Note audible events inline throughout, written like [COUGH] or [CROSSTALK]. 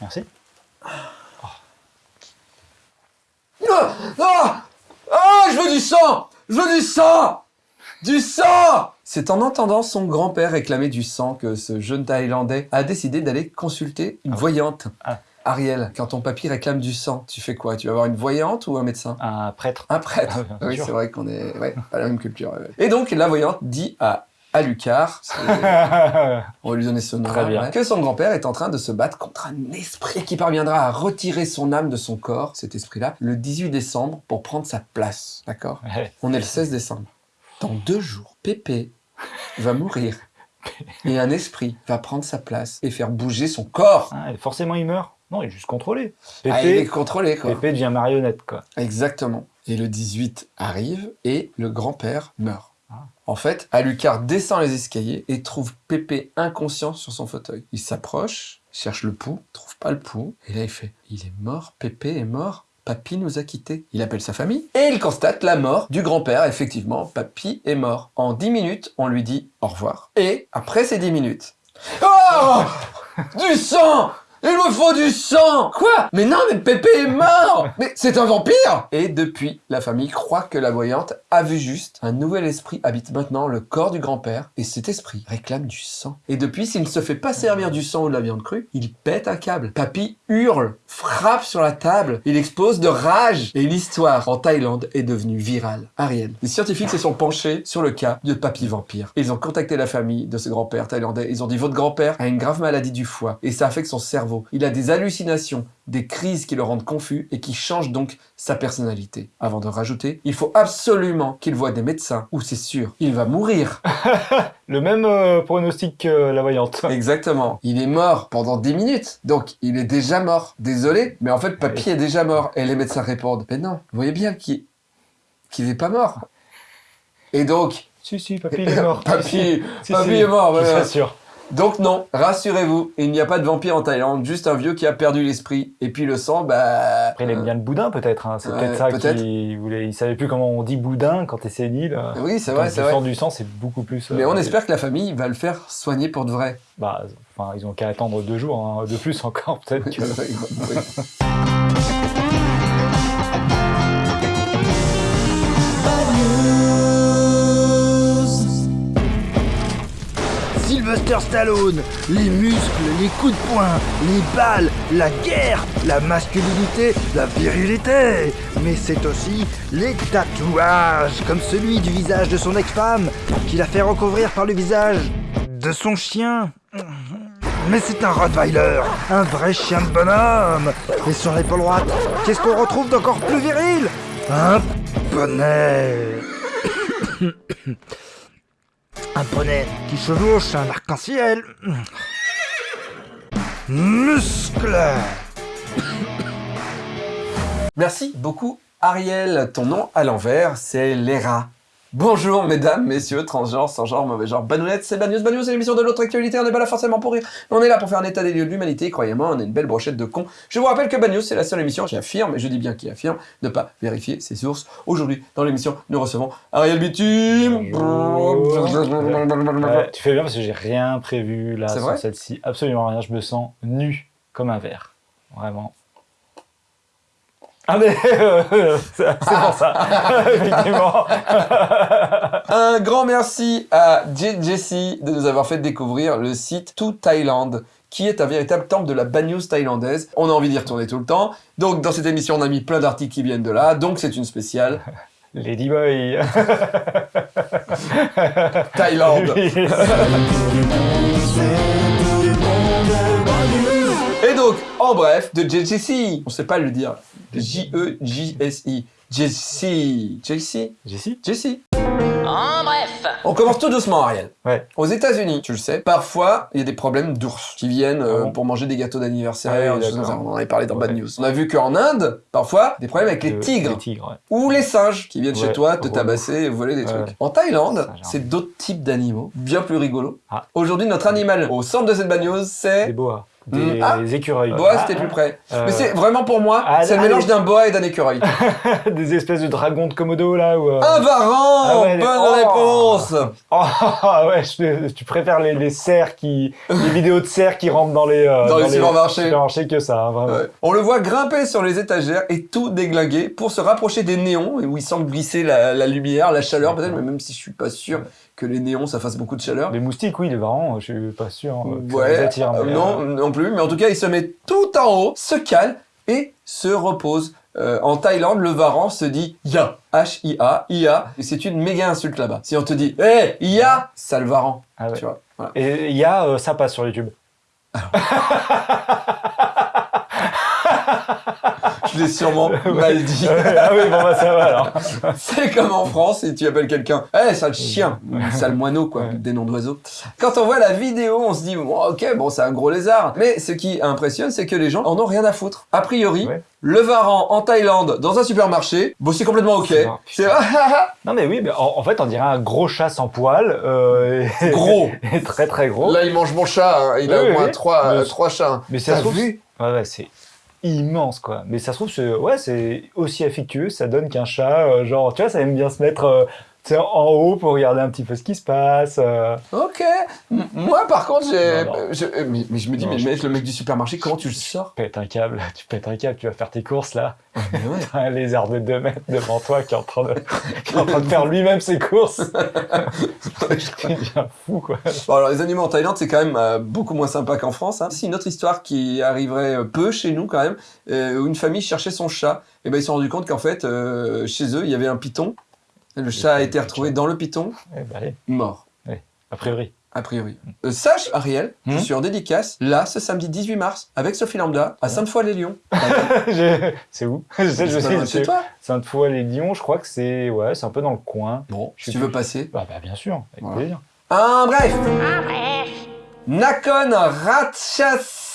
Merci. Ah Ah Ah Je veux du sang Je veux du sang Du sang C'est en entendant son grand-père réclamer du sang que ce jeune Thaïlandais a décidé d'aller consulter une Ah. voyante. Ah. Ariel, quand ton papy réclame du sang, tu fais quoi? Tu vas voir une voyante ou un médecin? Un prêtre. Un prêtre. Oui, c'est vrai qu'on est ouais, pas la même culture. ouais. Et donc, la voyante dit à Alucard, on va lui donner ce nom Très bien. que son grand-père est en train de se battre contre un esprit qui parviendra à retirer son âme de son corps, cet esprit-là, le 18 décembre pour prendre sa place. D'accord? Ouais. On est le 16 décembre. Dans deux jours, Pépé va mourir. [LAUGHS] Et un esprit va prendre sa place et faire bouger son corps. Ah, et forcément, il meurt. Non, il est juste contrôlé. Ah, il est Pépé, contrôlé, quoi. Pépé devient marionnette, quoi. Exactement. Et le 18 arrive et le grand-père meurt. En fait, Alucard descend les escaliers et trouve Pépé inconscient sur son fauteuil. Il s'approche, cherche le pouls, trouve pas le pouls, et là il fait « Il est mort, Pépé est mort, Papy nous a quittés. » Il appelle sa famille et il constate la mort du grand-père. Effectivement, Papy est mort. En 10 minutes, on lui dit au revoir. Et après ces 10 minutes... Oh Du sang il me faut du sang Quoi? Mais non, mais Pépé est mort [LAUGHS] Mais c'est un vampire Et depuis, la famille croit que la voyante a vu juste. Un nouvel esprit habite maintenant le corps du grand-père, et cet esprit réclame du sang. Et depuis, s'il ne se fait pas servir du sang ou de la viande crue, il pète un câble. Papy hurle, frappe sur la table, il explose de rage. Et l'histoire en Thaïlande est devenue virale. Ariel. Les scientifiques se sont penchés sur le cas de Papy Vampire. Ils ont contacté la famille de ce grand-père thaïlandais. Ils ont dit, votre grand-père a une grave maladie du foie, et ça affecte son cerveau. Il a des hallucinations, des crises qui le rendent confus et qui changent donc sa personnalité. Avant de rajouter, il faut absolument qu'il voie des médecins ou c'est sûr, il va mourir. [LAUGHS] Le même euh, pronostic que la voyante. [LAUGHS] Exactement. Il est mort pendant 10 minutes. Donc, il est déjà mort. Désolé, mais en fait, papy est déjà mort. Et les médecins répondent, mais non, vous voyez bien qu'il qu'il n'est pas mort. Et donc, Si, si, papy, est [LAUGHS] mort. papy, Si, si, papy si, est mort. Je voilà. suis sûr. Donc non, rassurez-vous, il n'y a pas de vampire en Thaïlande, juste un vieux qui a perdu l'esprit. Et puis le sang, bah... Après, il aime bien le boudin, peut-être. hein. C'est Ouais, peut-être ça peut-être. qu'il voulait. Il savait plus comment on dit boudin quand t'es sénile. euh, Oui, c'est vrai, c'est vrai. du sang, c'est beaucoup plus. euh, Mais on espère que la famille va le faire soigner pour de vrai. Bah, enfin, ils ont qu'à attendre deux jours, hein, de plus encore, peut-être que. [LAUGHS] Stallone, les muscles, les coups de poing, les balles, la guerre, la masculinité, la virilité. Mais c'est aussi les tatouages, comme celui du visage de son ex-femme, qu'il a fait recouvrir par le visage de son chien. Mais c'est un Rottweiler, un vrai chien de bonhomme. Et sur l'épaule droite, qu'est-ce qu'on retrouve d'encore plus viril? Un poney. Un poney qui chevauche un arc-en-ciel. Muscle Merci beaucoup Ariel. Ton nom à l'envers, c'est Léra. Bonjour mesdames, messieurs, transgenres, sans genre, mauvais genre, banounettes, c'est Bagnews, Bagnews, c'est l'émission de l'autre actualité, on n'est pas là forcément pour rire, on est là pour faire un état des lieux de l'humanité, croyez-moi, on est une belle brochette de cons. Je vous rappelle que Bagnews, c'est la seule émission qui affirme, et je dis bien qui affirme, ne pas vérifier ses sources. Aujourd'hui, dans l'émission, nous recevons Ariel Bitume. Ouais, tu fais bien parce que j'ai rien prévu là C'est sur vrai? celle-ci. Absolument rien. Je me sens nu comme un verre. Vraiment. Ah mais euh, [LAUGHS] c'est pour ça, [LAUGHS] effectivement. Un grand merci à Jessie de nous avoir fait découvrir le site To Thailand, qui est un véritable temple de la bagneuse thaïlandaise. On a envie d'y retourner tout le temps. Donc dans cette émission, on a mis plein d'articles qui viennent de là. Donc c'est une spéciale [LAUGHS] Ladyboy. Thaïlande. Donc, en bref, de JJC. On sait pas le dire. E J-E-J-S-I. Jessie. Jessie Jessie Jessie. En bref. On commence tout doucement, Ariel. Ouais. Aux États-Unis, tu le sais, parfois il y a des problèmes d'ours qui viennent euh, Ah bon? pour manger des gâteaux d'anniversaire, Ah on en avait parlé dans Bad. News. On a vu qu'en Inde, parfois, des problèmes avec les tigres Les tigres, ouais. ou les singes qui viennent chez toi te relou. tabasser et voler des Ouais. trucs. En Thaïlande, c'est d'autres types d'animaux, bien plus rigolos. Ah. Aujourd'hui, notre animal au centre de cette Bad News, Des c'est boas. Des Mm. Ah. écureuils. Boa, Ah, c'était plus près. euh, Mais c'est vraiment pour moi, ah, c'est le ah, mélange d'un boa et d'un écureuil. [LAUGHS] des espèces de dragons de Komodo là ou. euh, Un varan Ah ouais, les- Bonne oh. réponse [LAUGHS] Oh [LAUGHS] ouais, je- tu préfères les, les cerfs qui, les vidéos de cerfs qui rentrent dans les euh, Dans les supermarchés. que ça, hein, vraiment. Ouais. On le voit grimper sur les étagères et tout déglinguer pour se rapprocher des néons et où il semble glisser la, la lumière, la chaleur peut-être, mais même si je suis pas sûr que les néons ça fasse beaucoup de chaleur. Les moustiques, oui, les varans, je suis pas sûr euh, ça Ouais, les attire. euh, mais, non, euh, non plus, mais en tout cas il se met tout en haut, se cale et se repose. Euh, en Thaïlande, le varan se dit Ya, H-I-A, I-A, et c'est une méga insulte là-bas. Si on te dit Hé, Ya, sale varan, ah ouais. tu vois. Voilà. Et il y a, euh, ça passe sur YouTube. [LAUGHS] Je l'ai sûrement [LAUGHS] mal dit. ah oui, bon bah ça va alors. [LAUGHS] C'est comme en France, si tu appelles quelqu'un, eh, sale chien, sale moineau, quoi, Ouais. des noms d'oiseaux. Quand on voit la vidéo, on se dit, bon, ok, bon, c'est un gros lézard. Mais ce qui impressionne, c'est que les gens en ont rien à foutre. A priori, Ouais. le varan en Thaïlande, dans un supermarché, bon, c'est complètement ok. C'est [LAUGHS] Non mais oui, mais en, en fait on dirait un gros chat sans poil. Euh, et- gros. et très très gros. Là, il mange mon chat, hein. il a Oui, au moins oui. trois, euh, trois chats. hein. Mais ça se trouve, vu ouais, ouais, c'est immense quoi. Mais ça se trouve, c'est ouais, c'est aussi affectueux, ça donne qu'un chat, euh, genre, tu vois, ça aime bien se mettre euh, en haut pour regarder un petit peu ce qui se passe. euh. Ok. M- Moi, par contre, j'ai. Je- euh, mais, mais je me dis, Non, mais je- mec, le mec du supermarché, comment tu le sors? Pète un câble, [LAUGHS] tu pètes un câble, tu vas faire tes courses là. Ouais. [LAUGHS] T'as un lézard de 2 mètres devant toi qui est en train de, [LAUGHS] qui est en train de faire lui-même ses courses. tu deviens fou quoi. Bon, alors les animaux en Thaïlande, c'est quand même euh, beaucoup moins sympa qu'en France. Hein. C'est une autre histoire qui arriverait peu chez nous quand même, euh, où une famille cherchait son chat. Et ben ils se sont rendus compte qu'en fait, chez eux, il y avait un python. Le chat a été retrouvé dans le python, Eh ben, allez, mort, a priori. a priori. Euh, sache, Ariel, je Hmm suis en dédicace, là, ce samedi 18 mars, avec Sophie Lambda, à Sainte-Foy-les-Lyons. [LAUGHS] Je- c'est où? [LAUGHS] Je sais, je C'est toi Sainte-Foy-les-Lyons, je crois que c'est ouais, c'est un peu dans le coin. Bon, Je si tu veux passer. Bah, bah bien sûr, avec Voilà. plaisir. Un bref Nakhon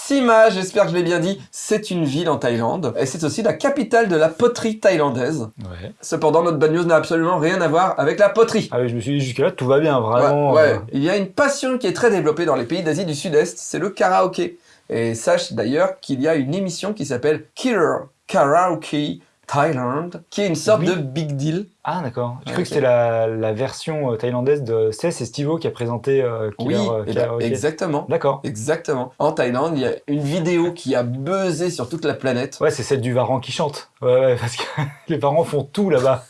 Ratchasima, j'espère que je l'ai bien dit, c'est une ville en Thaïlande. Et c'est aussi la capitale de la poterie thaïlandaise. Ouais. Cependant, notre bad news n'a absolument rien à voir avec la poterie. Ah oui, je me suis dit jusque là tout va bien, vraiment. Ouais, ouais. euh, Il y a une passion qui est très développée dans les pays d'Asie du Sud-Est, c'est le karaoké. Et sache d'ailleurs qu'il y a une émission qui s'appelle Killer Karaoke Thailand, qui est une sorte Oui. de big deal. Ah d'accord. J'ai Ouais, cru que c'était la, la version euh, thaïlandaise de. C'est Stivo qui a présenté euh, Killer, oui, euh, eh ben, exactement. D'accord. Exactement. En Thaïlande, il y a une vidéo qui a buzzé sur toute la planète. Ouais, c'est celle du Varan qui chante. Ouais, ouais, parce que [LAUGHS] les parents font tout là-bas.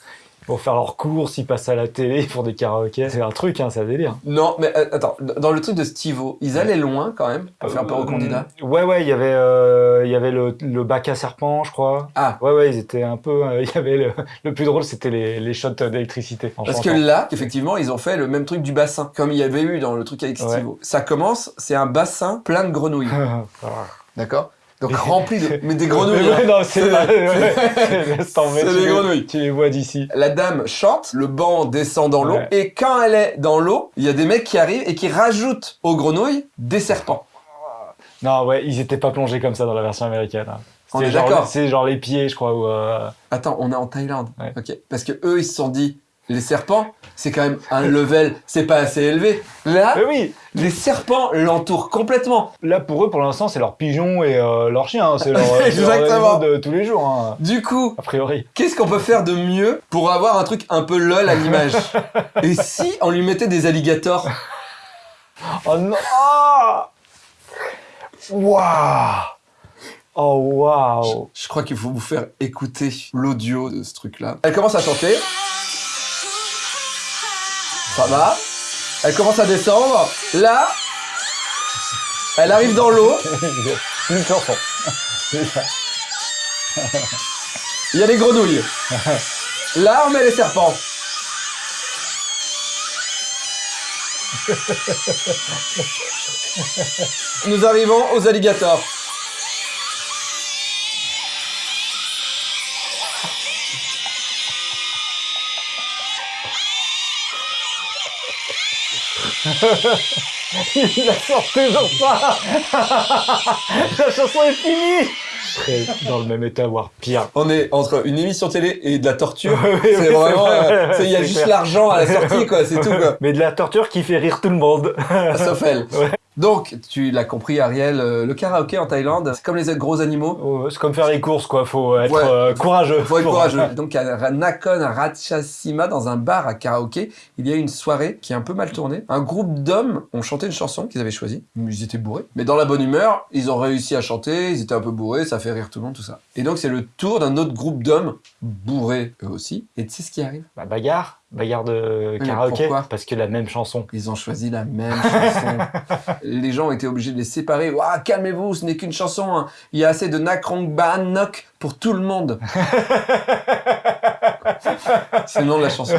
Vont faire leurs courses, ils passent à la télé, ils font des karaokés. C'est un truc, hein, c'est un délire. Non, mais euh, attends, dans le truc de Stivo, ils allaient loin quand même pour faire peur aux Euh, candidats. Ouais, ouais, il y avait, euh, il y avait le, le bac à serpent, je crois. Ah. Ouais, ouais, ils étaient un peu. euh, [LAUGHS] Il y avait le, le plus drôle, c'était les, les shots d'électricité. Parce que là, effectivement, ils ont fait le même truc du bassin, comme il y avait eu dans le truc avec Ouais. Stivo. Ça commence, c'est un bassin plein de grenouilles. [LAUGHS] D'accord? Donc rempli de. Mais des [LAUGHS] grenouilles Mais hein. ouais, non, c'est C'est- pas. [LAUGHS] des les- grenouilles. Tu les vois d'ici. La dame chante, le banc descend dans l'eau, Ouais. et quand elle est dans l'eau, il y a des mecs qui arrivent et qui rajoutent aux grenouilles des serpents. Non, ouais, ils étaient pas plongés comme ça dans la version américaine. hein. On C'était est genre- d'accord. C'est genre les pieds, je crois. Ou, euh, Attends, on est en Thaïlande. Ouais. Ok. Parce que eux, ils se sont dit, les serpents, c'est quand même un level, c'est pas assez élevé. Là, Mais oui, les serpents l'entourent complètement. là pour eux, pour l'instant, c'est leur pigeon et euh, leur chien. hein. C'est leur, [LAUGHS] leur Exactement. de tous les jours, hein, Du coup, a priori. qu'est-ce qu'on peut faire de mieux pour avoir un truc un peu lol à l'image [LAUGHS] Et si on lui mettait des alligators Oh non Waouh Oh waouh Je crois qu'il faut vous faire écouter l'audio de ce truc-là. Elle commence à chanter. Ça va. Elle commence à descendre. Là, elle arrive dans l'eau. [LAUGHS] Une chanson. Il y a des grenouilles. Là, on met les serpents. Nous arrivons aux alligators. Il la sort toujours [LAUGHS] pas La chanson est finie Très dans le même état, voire pire. On est entre une émission télé et de la torture. [LAUGHS] Oui, oui, c'est oui, vraiment, vrai. euh, il y a juste l'argent à la sortie, quoi. C'est [LAUGHS] tout, quoi. Mais de la torture qui fait rire tout le monde. Sauf elle. Ouais. Donc, tu l'as compris, Ariel, euh, le karaoké en Thaïlande, c'est comme les gros animaux. Oh, c'est comme faire les courses, quoi. Faut être Ouais. euh, courageux. Faut être courageux. Donc à Nakhon Ratchasima, dans un bar à karaoké, il y a une soirée qui est un peu mal tournée. Un groupe d'hommes ont chanté une chanson qu'ils avaient choisie. Ils étaient bourrés. Mais dans la bonne humeur, ils ont réussi à chanter, ils étaient un peu bourrés, ça fait rire tout le monde, tout ça. Et donc c'est le tour d'un autre groupe d'hommes, bourrés eux aussi. Et tu sais ce qui arrive? Bah, bagarre. Bagarre de karaoké. Parce que la même chanson. Ils ont choisi la même chanson. [LAUGHS] les gens ont été obligés de les séparer. Ouah, calmez-vous, ce n'est qu'une chanson. hein. Il y a assez de Nakrong Nok pour tout le monde. [LAUGHS] C'est le nom de la chanson.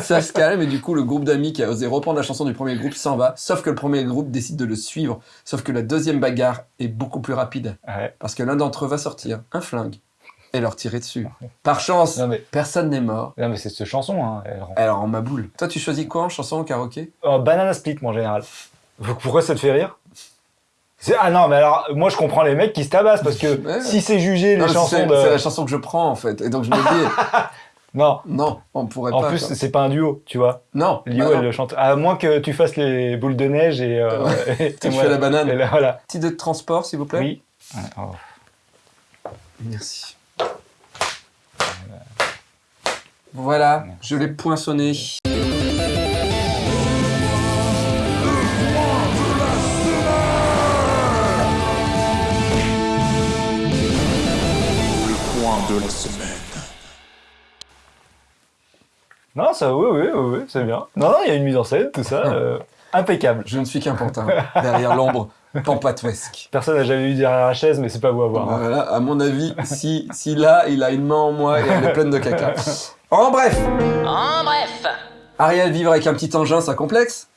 Ça se calme et du coup le groupe d'amis qui a osé reprendre la chanson du premier groupe s'en va. Sauf que le premier groupe décide de le suivre. Sauf que la deuxième bagarre est beaucoup plus rapide. Ouais. Parce que l'un d'entre eux va sortir un flingue et leur tirer dessus. Par chance, Non, mais, personne n'est mort. non, mais c'est cette chanson. Hein. elle rend- Alors en ma boule. Toi tu choisis quoi en chanson au karaoké? Oh, banana split, moi, en général. Pourquoi ça te fait rire? Ah non, mais alors, moi, je comprends les mecs qui se tabassent parce que [LAUGHS] Ouais. si c'est jugé les Non, chansons de. c'est la chanson que je prends en fait. Et donc je me dis, [LAUGHS] Non. non, on pourrait En pas. plus, quoi. c'est pas un duo, tu vois. non, Lio, bah elle le chante. À moins que tu fasses les boules de neige et. euh, [LAUGHS] et Tu moi- fais la banane. et là, voilà. Petit de transport s'il vous plaît. Oui. Ouais, oh. Merci. Voilà, je l'ai poinçonné. Non, ça, oui, oui, oui, oui, c'est bien. Non, non, il y a une mise en scène, tout ça. [LAUGHS] euh, impeccable. Je ne suis qu'un pantin, derrière l'ombre pampatouesque. Personne n'a jamais vu derrière la chaise, mais c'est pas vous à voir. hein. Voilà, à mon avis, si, si là, il a une main en moi et elle est pleine de caca. [LAUGHS] En bref, En bref, Ariel vivre avec un petit engin, ça complexe?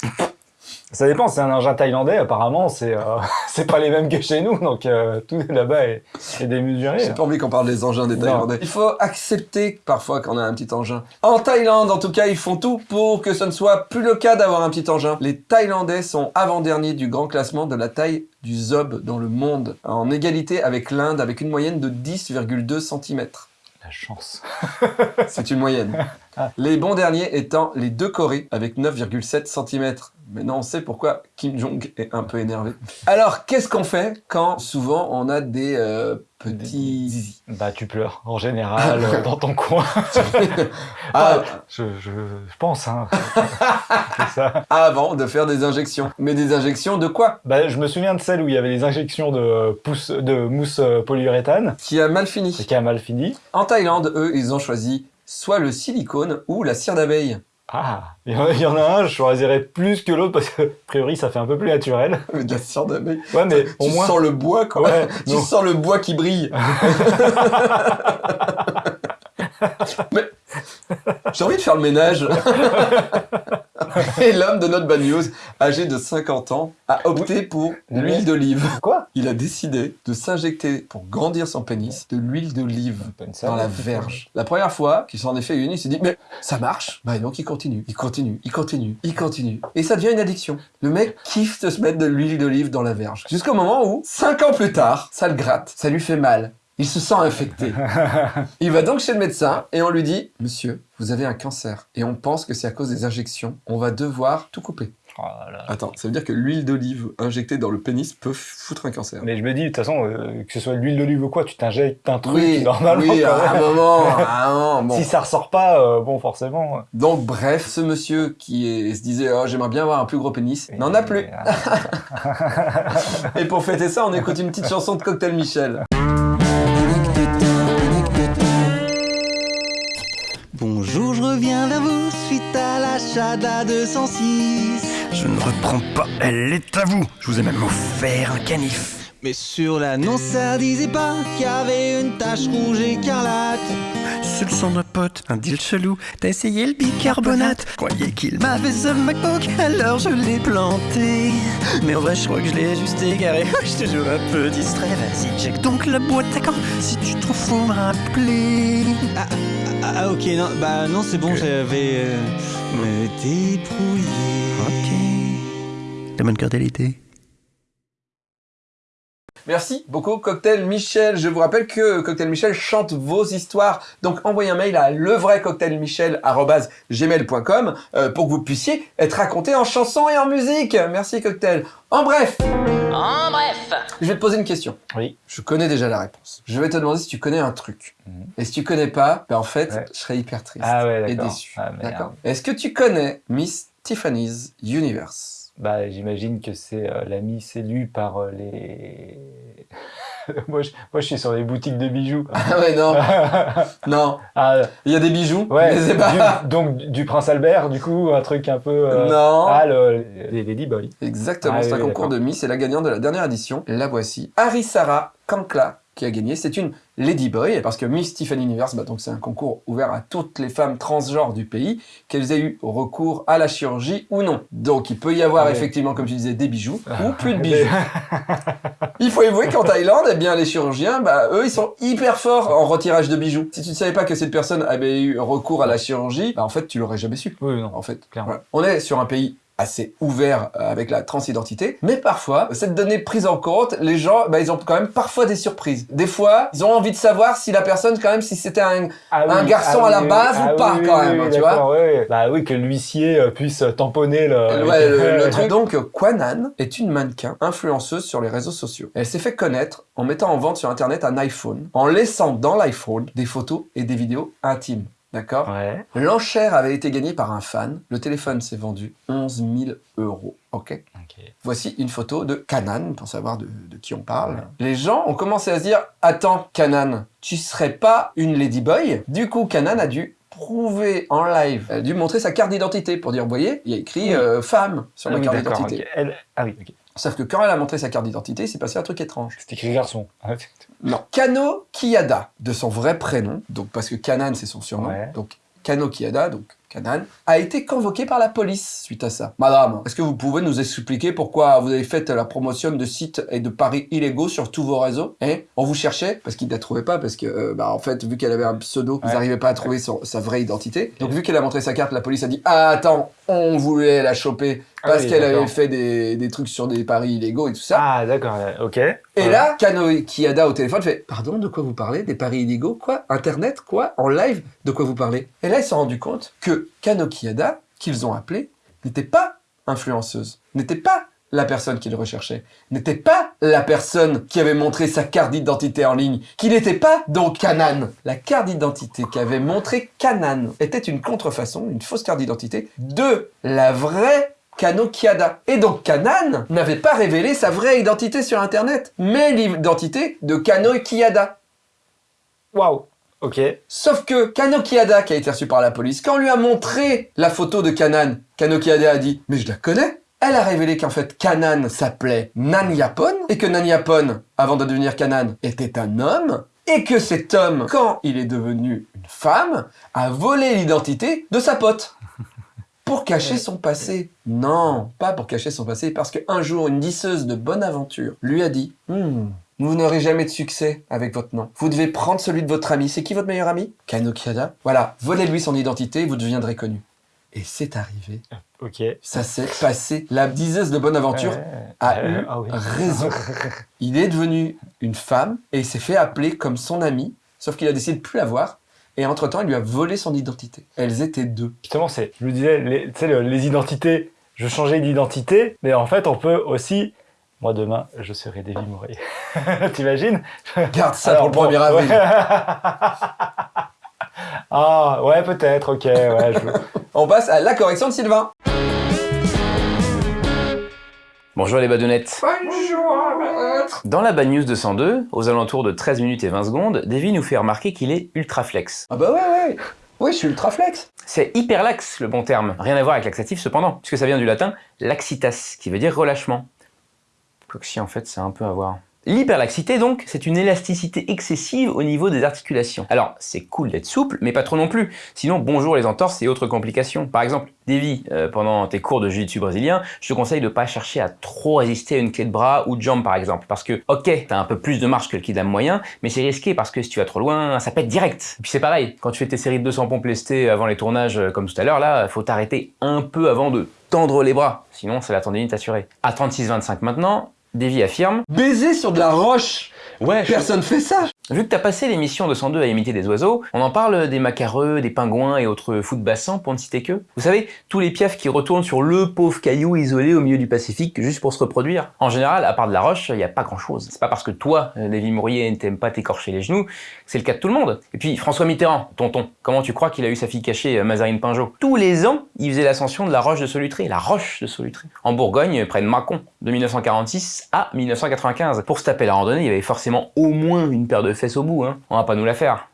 Ça dépend, c'est un engin thaïlandais, apparemment, c'est euh, [LAUGHS] c'est pas les mêmes que chez nous, donc euh, tout là-bas est, est démesuré. J'ai pas envie qu'on parle des engins des Non. Thaïlandais. Il faut accepter parfois qu'on a un petit engin. En Thaïlande, en tout cas, ils font tout pour que ce ne soit plus le cas d'avoir un petit engin. Les Thaïlandais sont avant-derniers du grand classement de la taille du zob dans le monde, en égalité avec l'Inde, avec une moyenne de 10,2 cm. Chance. C'est une moyenne. Ah. Les bons derniers étant les deux Corées avec 9,7 cm. Maintenant, on sait pourquoi Kim Jong est un peu énervé. Alors, qu'est-ce qu'on fait quand souvent on a des euh, petits zizi Bah, tu pleures, en général, euh, dans ton coin. [LAUGHS] Ah, Je, je, je pense, hein. [LAUGHS] c'est ça. avant de faire des injections. Mais des injections de quoi? Bah, je me souviens de celle où il y avait des injections de, pousse, de mousse euh, polyuréthane, Qui a mal et fini. qui a mal fini. En Thaïlande, eux, ils ont choisi soit le silicone ou la cire d'abeille. Ah, il y en- a un, je choisirais plus que l'autre parce que, a priori, ça fait un peu plus naturel. [LAUGHS] Mais la cire d'abeille. Ouais, mais au tu moins. sens le bois, quoi. Ouais, [LAUGHS] tu non. sens le bois qui brille. [LAUGHS] Mais j'ai envie de faire le ménage. Et l'homme de notre bad news, âgé de 50 ans, a opté pour l'huile d'olive. Quoi? Il a décidé de s'injecter pour grandir son pénis de l'huile d'olive. Une dans la verge. La première fois qu'il s'en est fait une, il s'est dit mais ça marche. Bah donc il continue, il continue, il continue, il continue. Et ça devient une addiction. Le mec kiffe de se mettre de l'huile d'olive dans la verge. Jusqu'au moment où, cinq ans plus tard, ça le gratte, ça lui fait mal. Il se sent infecté. Il va donc chez le médecin et on lui dit Monsieur, vous avez un cancer et on pense que c'est à cause des injections. On va devoir tout couper. Oh là là. Attends, ça veut dire que l'huile d'olive injectée dans le pénis peut foutre un cancer. Mais je me dis, de toute façon, euh, que ce soit de l'huile d'olive ou quoi, tu t'injectes un truc oui, normalement. oui, à un moment, à un moment, bon. Si ça ressort pas, euh, bon, forcément. Donc bref, ce monsieur qui est- se disait oh j'aimerais bien avoir un plus gros pénis, n'en a plus. [LAUGHS] Et pour fêter ça, on écoute une petite chanson de Cocktail Michel. À l'achat de la 206. Je ne reprends pas, elle est à vous. Je vous ai même offert un canif. Mais sur l'annonce, ça disait pas qu'il y avait une tache rouge écarlate. Sang d'un pote, un deal chelou. T'as essayé le bicarbonate? Croyais qu'il m'avait ce MacBook, alors je l'ai planté. Mais en vrai, je crois que je l'ai juste égaré. [LAUGHS] J'étais toujours un peu distrait. Vas-y, check donc la boîte à quand. Si tu trouves, faut me rappeler. Ah, ah, ah, ok, non, bah non, c'est bon, j'avais euh, me débrouiller. Ok. La bonne d'été. Merci beaucoup Cocktail Michel. Je vous rappelle que Cocktail Michel chante vos histoires. Donc envoyez un mail à levraiccocktailmichel.gmail.com euh, pour que vous puissiez être raconté en chanson et en musique. Merci Cocktail. En bref, En bref. je vais te poser une question. Oui. Je connais déjà la réponse. Je vais te demander si tu connais un truc. Mhm. Et si tu connais pas, ben en fait, Ouais. je serais hyper triste Ah ouais, et déçu. Ah. D'accord Est-ce que tu connais Miss Tiffany's Universe? Bah, j'imagine que c'est euh, la Miss élue par euh, les. [LAUGHS] moi, je, moi, je suis sur les boutiques de bijoux. Ah ouais, non, [LAUGHS] non. ah, Il y a des bijoux, ouais. mais c'est pas... du- [LAUGHS] donc, du Prince Albert, du coup, un truc un peu. euh, Non. Ah, le, les Ladyboy. Exactement, Ah c'est un oui, concours de Miss, c'est la gagnante de la dernière édition. La voici, Arisara Kankla, qui a gagné. C'est une Ladyboy, parce que Miss Tiffany Universe, bah, donc c'est un concours ouvert à toutes les femmes transgenres du pays, qu'elles aient eu recours à la chirurgie ou non. Donc il peut y avoir Ah effectivement, comme tu disais, des bijoux ou plus de [LAUGHS] bijoux. Il faut avouer qu'en Thaïlande, eh bien, les chirurgiens, bah, eux, ils sont hyper forts en retirage de bijoux. Si tu ne savais pas que cette personne avait eu recours à la chirurgie, bah, en fait, tu l'aurais jamais su Oui, non. en fait. Clairement. Voilà. On est sur un pays assez ouvert euh, avec la transidentité, mais parfois, cette donnée prise en compte, les gens, bah, ils ont quand même parfois des surprises. Des fois, ils ont envie de savoir si la personne, quand même, si c'était un... Ah Un garçon à la base ou pas, quand même, tu ouais. Bah oui, que l'huissier euh, puisse tamponner le. Ouais, le, le [LAUGHS] truc. Donc, Kwanan est une mannequin influenceuse sur les réseaux sociaux. Elle s'est fait connaître en mettant en vente sur Internet un iPhone, en laissant dans l'iPhone des photos et des vidéos intimes. D'accord Ouais. L'enchère avait été gagnée par un fan. Le téléphone s'est vendu 11 000 euros. Ok Ok. Voici une photo de Kanan, pour savoir de, de qui on parle. Ouais. Les gens ont commencé à se dire Attends, Kanan, tu serais pas une ladyboy? Du coup, Kanan a dû prouver en live, elle a dû montrer sa carte d'identité pour dire Vous voyez, il y a écrit Oui. euh, femme sur Ah ma oui, carte d'identité. Elle- Ah oui, ok. Sauf que quand elle a montré sa carte d'identité, il s'est passé un truc étrange. C'est écrit garçon. [LAUGHS] Non. Kano Kiyada, de son vrai prénom, donc parce que Kanan c'est son surnom, Ouais. donc Kano Kiyada, donc Kanan, a été convoqué par la police suite à ça. Madame, est-ce que vous pouvez nous expliquer pourquoi vous avez fait la promotion de sites et de paris illégaux sur tous vos réseaux hein? On vous cherchait parce qu'ils ne la trouvaient pas, parce que, euh, bah, en fait, vu qu'elle avait un pseudo, ils n'arrivaient pas à trouver son- sa vraie identité. Donc, vu qu'elle a montré sa carte, la police a dit Ah, attends, on voulait la choper parce oui, qu'elle avait fait des, des trucs sur des paris illégaux et tout ça. Ah, d'accord, ok. Et Ouais. là, Kano Kiyada au téléphone fait Pardon, de quoi vous parlez? Des paris illégaux Quoi? Internet Quoi? En live De quoi vous parlez? Et là, ils se sont rendus compte que Kano Kiyada, qu'ils ont appelé, n'était pas influenceuse, n'était pas la personne qu'ils recherchaient, n'était pas la personne qui avait montré sa carte d'identité en ligne, qui n'était pas donc Kanan. La carte d'identité qu'avait montré Kanan était une contrefaçon, une fausse carte d'identité de la vraie Kano Kiada. Et donc Kanan n'avait pas révélé sa vraie identité sur Internet, mais l'identité de Kano Kiada. Waouh. Ok. Sauf que Kano Kiada, qui a été reçu par la police, quand on lui a montré la photo de Kanan, Kano Kiada a dit « Mais je la connais !» Elle a révélé qu'en fait Kanan s'appelait Nan Yapon, et que Nan Yapon, avant de devenir Kanan, était un homme, et que cet homme, quand il est devenu une femme, a volé l'identité de sa pote. Pour cacher son passé. Non, pas pour cacher son passé, parce qu'un jour, une disseuse de bonne aventure lui a dit Hmm, Vous n'aurez jamais de succès avec votre nom. Vous devez prendre celui de votre ami. C'est qui votre meilleur ami? Kano Kiada. Voilà, volez-lui son identité et vous deviendrez connu. Et c'est arrivé. Ok. Ça s'est passé. La diseuse de bonne aventure Ouais. a Euh, eu ah oui. raison. Il est devenu une femme et il s'est fait appeler comme son ami, sauf qu'il a décidé de plus la voir. Et entre-temps, il lui a volé son identité. Elles étaient deux. Justement, c'est, je me disais, les, tu sais, le- les identités, je changeais d'identité, mais en fait, on peut aussi. Moi, demain, je serai Davy Mourier. [LAUGHS] T'imagines? Garde ça Alors, pour le bon, 1er avril. ouais. [LAUGHS] ah, ouais, peut-être, ok, ouais. je- On passe à la correction de Sylvain. Bonjour les badounettes. Dans la Bad News 202, aux alentours de 13 minutes et 20 secondes, Davy nous fait remarquer qu'il est ultra flex. Ah bah ouais, ouais. Oui, je suis ultra flex. C'est hyperlax le bon terme, rien à voir avec laxatif cependant, puisque ça vient du latin laxitas, qui veut dire relâchement. Quoique si en fait c'est un peu à voir. L'hyperlaxité donc, c'est une élasticité excessive au niveau des articulations. Alors c'est cool d'être souple, mais pas trop non plus, sinon bonjour les entorses et autres complications. Par exemple, Davy, euh, pendant tes cours de jiu-jitsu brésilien, je te conseille de pas chercher à trop résister à une clé de bras ou de jambe par exemple, parce que ok, t'as un peu plus de marge que le kidam moyen, mais c'est risqué parce que si tu vas trop loin, ça pète direct. Et puis c'est pareil, quand tu fais tes séries de 200 pompes lestées avant les tournages euh, comme tout à l'heure là, faut t'arrêter un peu avant de tendre les bras, sinon c'est la tendinite assurée. À 36-25 maintenant, Davy affirme. Baiser sur de la roche Ouais, Personne fait ça Vu que t'as passé l'émission de 102 à imiter des oiseaux, on en parle des macareux, des pingouins et autres fous de bassin pour ne citer que. Vous savez, tous les piafs qui retournent sur le pauvre caillou isolé au milieu du Pacifique juste pour se reproduire. En général, à part de la roche, il y a pas grand chose. C'est pas parce que toi, Lévi Mourier, ne t'aime pas t'écorcher les genoux, c'est le cas de tout le monde. Et puis François Mitterrand, tonton, comment tu crois qu'il a eu sa fille cachée, euh, Mazarine Pinjot? Tous les ans, il faisait l'ascension de la roche de Solutré, la roche de Solutré, en Bourgogne, près de Mâcon, de 1946 à 1995. Pour se taper la randonnée, il y avait forcément au moins une paire de fesses au bout, hein. On va pas nous la faire.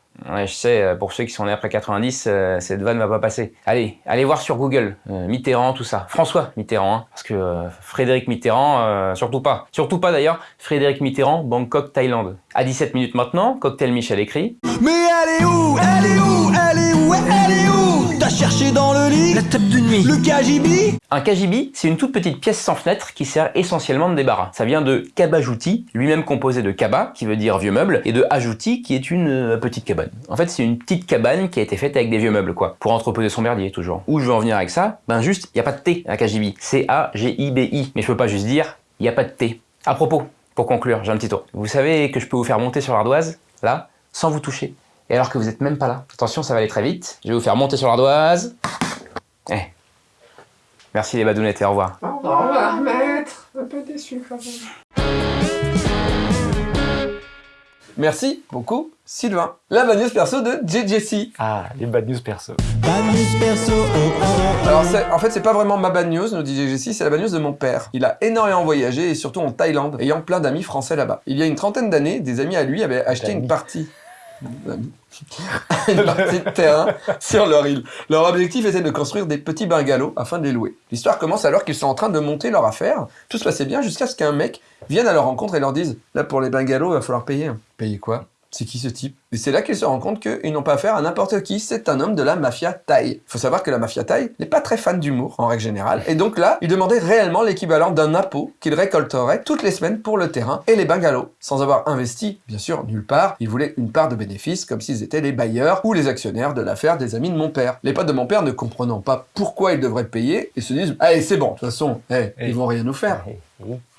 Je sais, euh, pour ceux qui sont nés après 90, euh, cette vanne va pas passer. Allez, allez voir sur Google, euh, Mitterrand, tout ça. François Mitterrand, hein, parce que Frédéric Mitterrand, surtout pas. Surtout pas d'ailleurs, Frédéric Mitterrand, Bangkok, Thaïlande. À 17 minutes maintenant, Cocktail Michel écrit Mais elle est où? Où Elle est où T'as cherché dans le lit La table de nuit. Le KGB Un kajibi, c'est une toute petite pièce sans fenêtre qui sert essentiellement de débarras. Ça vient de kabajouti, lui-même composé de kaba, qui veut dire vieux meuble, et de ajouti, qui est une euh, petite cabane. En fait, c'est une petite cabane qui a été faite avec des vieux meubles, quoi, pour entreposer son merdier, toujours. Où je veux en venir avec ça Ben juste, il y a pas de T à kajibi. C-A-G-I-B-I. Mais je peux pas juste dire, il y a pas de T. À propos, pour conclure, j'ai un petit tour. Vous savez que je peux vous faire monter sur l'ardoise, là, sans vous toucher. Et alors que vous êtes même pas là. Attention, ça va aller très vite. Je vais vous faire monter sur l'ardoise. Eh. Merci les badounettes et au revoir. Merci beaucoup, Sylvain. La bad news perso de JJC. Ah, les bad news perso. Bad news perso, oh, oh, oh. Alors, en fait, c'est pas vraiment ma bad news, nous dit JJC, c'est la bad news de mon père. Il a énormément voyagé, et surtout en Thaïlande, ayant plein d'amis français là-bas. Il y a une trentaine d'années, des amis à lui avaient acheté une partie... D'amis. une partie de terrain sur leur île. Leur objectif était de construire des petits bungalows afin de les louer. L'histoire commence alors qu'ils sont en train de monter leur affaire. Tout se passait bien jusqu'à ce qu'un mec vienne à leur rencontre et leur dise Là, pour les bungalows, il va falloir payer. Payer quoi? C'est qui ce type? Et c'est là qu'ils se rendent compte qu'ils n'ont pas affaire à n'importe qui, c'est un homme de la mafia thaï. Faut savoir que la mafia thaï n'est pas très fan d'humour, en règle générale, et donc là, ils demandaient réellement l'équivalent d'un impôt qu'ils récolteraient toutes les semaines pour le terrain et les bungalows. Sans avoir investi, bien sûr, nulle part, ils voulaient une part de bénéfice, comme s'ils étaient les bailleurs ou les actionnaires de l'affaire des amis de mon père. Les potes de mon père ne comprenant pas pourquoi ils devraient payer, ils se disent « Allez, c'est bon, de toute façon, eh, Eh. ils vont rien nous faire ». Eh.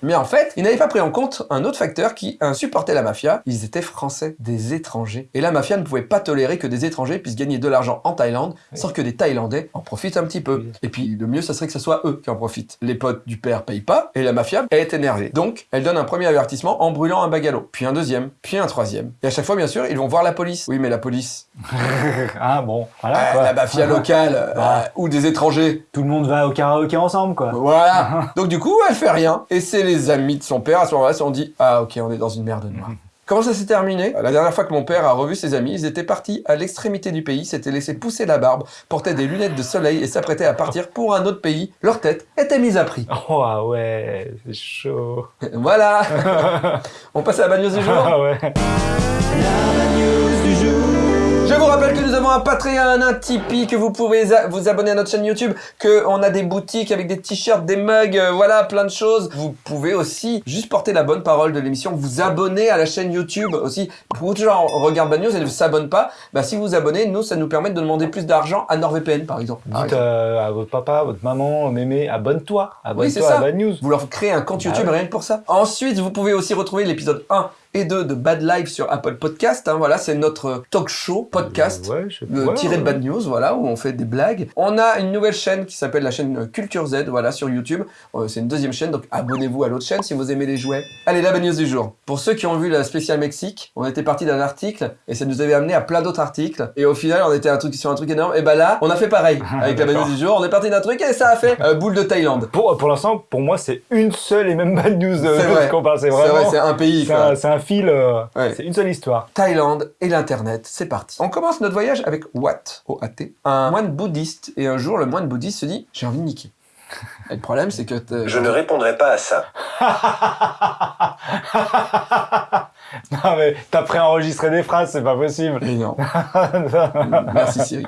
Mais en fait, ils n'avaient pas pris en compte un autre facteur qui insupportait la mafia. Ils étaient français, des étrangers. Et la mafia ne pouvait pas tolérer que des étrangers puissent gagner de l'argent en Thaïlande sans que des Thaïlandais en profitent un petit peu. Oui. Et puis, le mieux, ça serait que ce soit eux qui en profitent. Les potes du père payent pas et la mafia, elle est énervée. Donc, elle donne un premier avertissement en brûlant un bagalo, puis un deuxième, puis un troisième. Et à chaque fois, bien sûr, ils vont voir la police. Oui, mais la police, [LAUGHS] ah bon, voilà. euh, quoi. la mafia [LAUGHS] locale euh, Bah. ou des étrangers, Tout le monde va au karaoké ensemble, quoi. Voilà. [LAUGHS] Donc du coup, elle fait rien. Et c'est les amis de son père à ce moment-là qui se sont dit ah ok, on est dans une merde noire. Comment ça s'est terminé La dernière fois que mon père a revu ses amis, ils étaient partis à l'extrémité du pays, s'étaient laissé pousser la barbe, portaient des lunettes de soleil et s'apprêtaient à partir pour un autre pays. Leur tête était mise à prix. [LAUGHS] Oh ah ouais, c'est chaud. Voilà. [LAUGHS] on passe à la news du jour. Ah ouais. Je vous rappelle que nous avons un Patreon, un Tipeee, que vous pouvez vous abonner à notre chaîne YouTube, que on a des boutiques avec des t-shirts, des mugs, euh, voilà, plein de choses. Vous pouvez aussi juste porter la bonne parole de l'émission, vous abonner à la chaîne YouTube aussi. Gens regardent Bad News et ne s'abonnent pas. Bah, si vous vous abonnez, nous, ça nous permet de demander plus d'argent à NordVPN, par exemple. Par Dites exemple. euh, à votre papa, votre maman, mémé, abonne-toi. Abonne-toi à Bad News. Vous leur créez un compte Bah YouTube ouais. rien que pour ça. Ensuite, vous pouvez aussi retrouver l'épisode 1 et 2 de Bad Life sur Apple Podcast. hein, voilà, c'est notre talk show podcast. Ouais, Le ouais, tiré de. Bad News, voilà, où on fait des blagues. On a une nouvelle chaîne qui s'appelle la chaîne euh, Culture Z, voilà, sur YouTube. Euh, c'est une deuxième chaîne, donc abonnez-vous à l'autre chaîne si vous aimez les jouets. Allez, la Bad News du jour. Pour ceux qui ont vu la spéciale Mexique, on était parti d'un article et ça nous avait amené à plein d'autres articles. Et au final, on était un truc, sur un truc énorme. Et bah là, on a fait pareil avec la Bad News du jour. On est parti d'un truc et ça a fait euh, boule de Thaïlande. Pour, pour l'instant, pour moi, c'est une seule et même Bad News euh, C'est vrai. qu'on parle. C'est vrai, un pays. C'est un fil. euh, Ouais. C'est une seule histoire. Thaïlande et l'Internet, c'est parti. On commence notre voyage avec Wat, O-A-T, un moine bouddhiste. Et un jour, le moine bouddhiste se dit J'ai envie de niquer. Et le problème, c'est que. Je ne répondrai pas à ça. [LAUGHS] non mais t'as préenregistré des phrases, c'est pas possible. Et non. [LAUGHS] Merci Siri.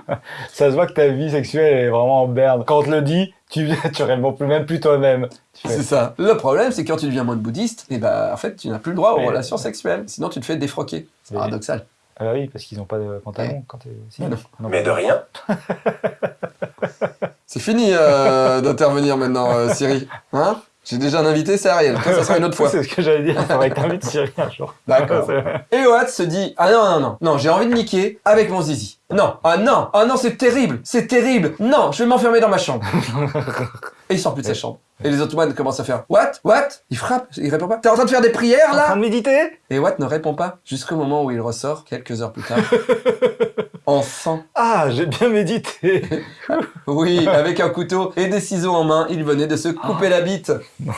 Ça se voit que ta vie sexuelle est vraiment en berne. Quand on te le dit, tu [LAUGHS] tu réponds plus même plus toi-même. C'est ça. Le problème, c'est que quand tu deviens moine bouddhiste, et bah, en fait, tu n'as plus le droit aux Mais- relations sexuelles. Sinon, tu te fais défroquer. C'est Mais- paradoxal. Ah bah oui, parce qu'ils ont pas de pantalon quand t'es. Si, Mais non. non, Mais de rien. C'est fini euh, d'intervenir maintenant, euh, Siri. Hein? J'ai déjà un invité, c'est Ariel. Toi, ça sera une autre fois. [LAUGHS] C'est ce que j'allais dire, faudrait que t'invites Cyril un jour. D'accord. [LAUGHS] Et Watt se dit Ah non, non, non, non, j'ai envie de niquer avec mon zizi. Non, ah non, ah non, c'est terrible, c'est terrible. Non, je vais m'enfermer dans ma chambre. [LAUGHS] Et il sort plus de sa chambre. Et les Ottomans commencent à faire What? What? Il frappe, il répond pas. T'es en train de faire des prières En là? train de méditer? Et Watt ne répond pas jusqu'au moment où il ressort, quelques heures plus tard, [LAUGHS] en sang. Ah, j'ai bien médité. [LAUGHS] Oui, avec un couteau et des ciseaux en main, il venait de se couper la bite. [LAUGHS]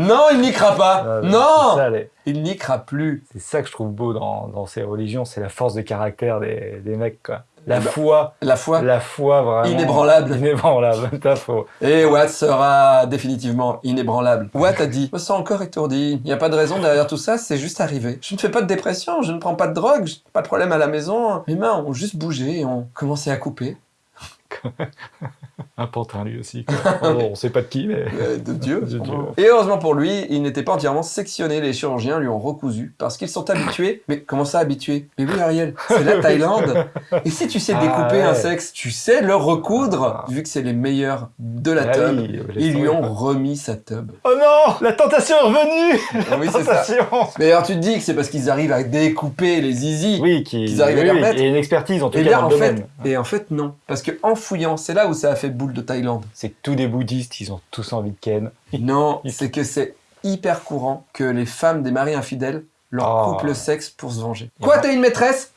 Non, il niquera pas. Ah, Non, ça, les- il niquera plus. C'est ça que je trouve beau dans, dans ces religions, c'est la force de caractère des, des mecs, quoi. La Bah, foi, La foi la foi vraiment. inébranlable. Inébranlable, [LAUGHS] t'as faux. Et Watt sera définitivement inébranlable. Watt a dit Je me sens encore étourdi. Il n'y a pas de raison derrière tout ça, c'est juste arrivé. Je ne fais pas de dépression, je ne prends pas de drogue, pas de problème à la maison. Mes mains ont juste bougé et ont commencé à couper. [LAUGHS] Un pantin lui aussi. Quoi. [LAUGHS] Bon, on sait pas de qui, mais. Euh, de Dieu. [LAUGHS] De Dieu. Et heureusement pour lui, il n'était pas entièrement sectionné. Les chirurgiens lui ont recousu parce qu'ils sont habitués. Mais comment ça habitués? Mais oui, Ariel, c'est la Thaïlande. Et si tu sais Ah, découper un ouais. sexe, tu sais le recoudre. Vu que c'est les meilleurs de la Ah oui, laisse ils lui ont remis sa tub. Oh non La tentation est revenue Ah oui, ça. Tentation Mais alors tu te dis que c'est parce qu'ils arrivent à découper les zizi. Oui, qui, Qu'ils arrivent à oui, les oui, remettre. A une expertise en tout Et cas bien dans en le fait, domaine. et en fait non, parce que en fouillant, c'est là où ça a fait boule de Thaïlande. C'est que tous les bouddhistes, ils ont tous envie de Ken. [LAUGHS] Non, c'est que c'est hyper courant que les femmes des maris infidèles leur Oh. coupent le sexe pour se venger. Quoi, t'as une maîtresse?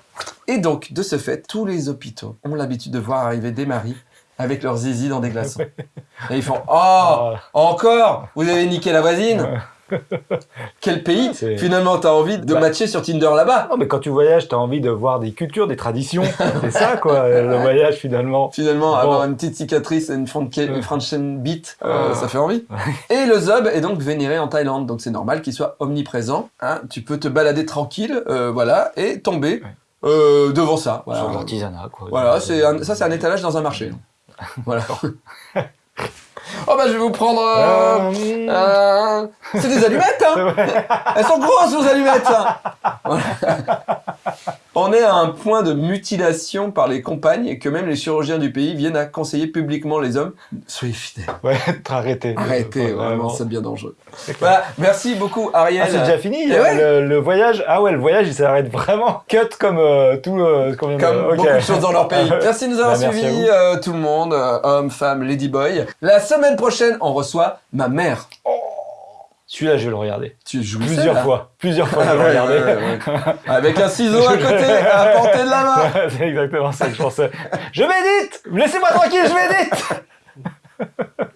Et donc, de ce fait, tous les hôpitaux ont l'habitude de voir arriver des maris avec leurs zizi dans des glaçons. [LAUGHS] Et ils font Oh, Ah, encore? Vous avez niqué la voisine? Quel pays Finalement, t'as envie de Bah. matcher sur Tinder là-bas? Non, mais quand tu voyages, t'as envie de voir des cultures, des traditions. [LAUGHS] C'est ça, quoi, le voyage, finalement. Finalement, Bon. avoir une petite cicatrice et une French- une French beat, euh, Euh. ça fait envie. Et le zob est donc vénéré en Thaïlande, donc c'est normal qu'il soit omniprésent. hein. Tu peux te balader tranquille, euh, voilà, et tomber euh, devant ça. Voilà, Sur l'artisanat, quoi. Voilà, un- ça c'est un étalage dans un marché. Voilà. [LAUGHS] [LAUGHS] oh bah je vais vous prendre... euh, Euh, euh, c'est des allumettes, hein [LAUGHS] Elles sont grosses, vos allumettes Voilà. [LAUGHS] On est à un point de mutilation par les compagnes et que même les chirurgiens du pays viennent à conseiller publiquement les hommes. Soyez fidèles. Ouais, [LAUGHS] être arrêté. Arrêtez, Faut vraiment, ça devient dangereux. Voilà, merci beaucoup Ariel. Ah, c'est déjà fini Eh ouais. le, le voyage Ah ouais, le voyage, il s'arrête vraiment [LAUGHS] cut comme euh, tout euh, ce qu'on vient de... Comme Ok. beaucoup de choses dans leur pays. [LAUGHS] Merci de nous avoir Bah, merci suivis, euh, tout le monde, euh, hommes, femmes, ladyboy. La semaine prochaine, on reçoit ma mère. Celui-là, je vais le regarder. Tu joues plusieurs fois. Plusieurs fois, je vais le ah regarder. Avec un ciseau à côté, à portée de la main. [LAUGHS] C'est exactement ça que je pensais. je médite Laissez-moi tranquille, je médite [LAUGHS]